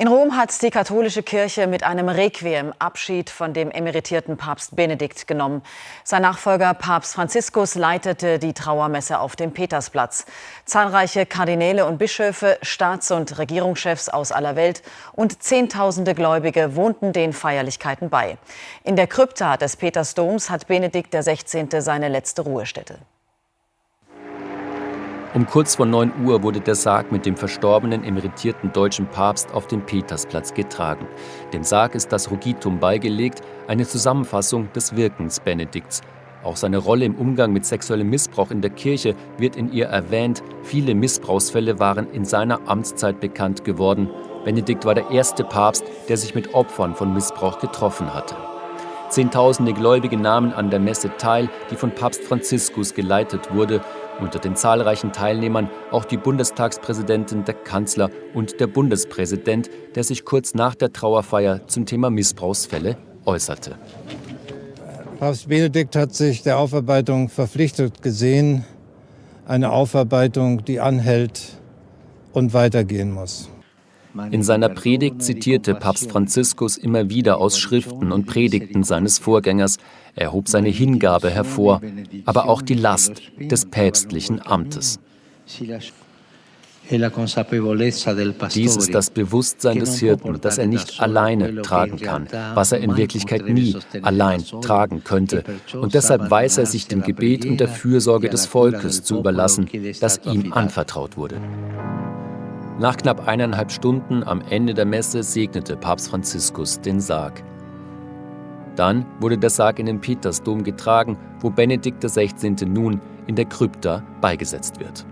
In Rom hat die katholische Kirche mit einem Requiem Abschied von dem emeritierten Papst Benedikt genommen. Sein Nachfolger Papst Franziskus leitete die Trauermesse auf dem Petersplatz. Zahlreiche Kardinäle und Bischöfe, Staats- und Regierungschefs aus aller Welt und Zehntausende Gläubige wohnten den Feierlichkeiten bei. In der Krypta des Petersdoms hat Benedikt XVI. seine letzte Ruhestätte. Um kurz vor 9 Uhr wurde der Sarg mit dem verstorbenen emeritierten deutschen Papst auf den Petersplatz getragen. Dem Sarg ist das Rugitum beigelegt, eine Zusammenfassung des Wirkens Benedikts. Auch seine Rolle im Umgang mit sexuellem Missbrauch in der Kirche wird in ihr erwähnt. Viele Missbrauchsfälle waren in seiner Amtszeit bekannt geworden. Benedikt war der erste Papst, der sich mit Opfern von Missbrauch getroffen hatte. Zehntausende Gläubige nahmen an der Messe teil, die von Papst Franziskus geleitet wurde. Unter den zahlreichen Teilnehmern auch die Bundestagspräsidentin, der Kanzler und der Bundespräsident, der sich kurz nach der Trauerfeier zum Thema Missbrauchsfälle äußerte. Papst Benedikt hat sich der Aufarbeitung verpflichtet gesehen, eine Aufarbeitung, die anhält und weitergehen muss. In seiner Predigt zitierte Papst Franziskus immer wieder aus Schriften und Predigten seines Vorgängers. Er hob seine Hingabe hervor, aber auch die Last des päpstlichen Amtes. Dies ist das Bewusstsein des Hirten, dass er nicht alleine tragen kann, was er in Wirklichkeit nie allein tragen könnte. Und deshalb weiß er sich dem Gebet und der Fürsorge des Volkes zu überlassen, das ihm anvertraut wurde. Nach knapp eineinhalb Stunden am Ende der Messe segnete Papst Franziskus den Sarg. Dann wurde der Sarg in den Petersdom getragen, wo Benedikt XVI. nun in der Krypta beigesetzt wird.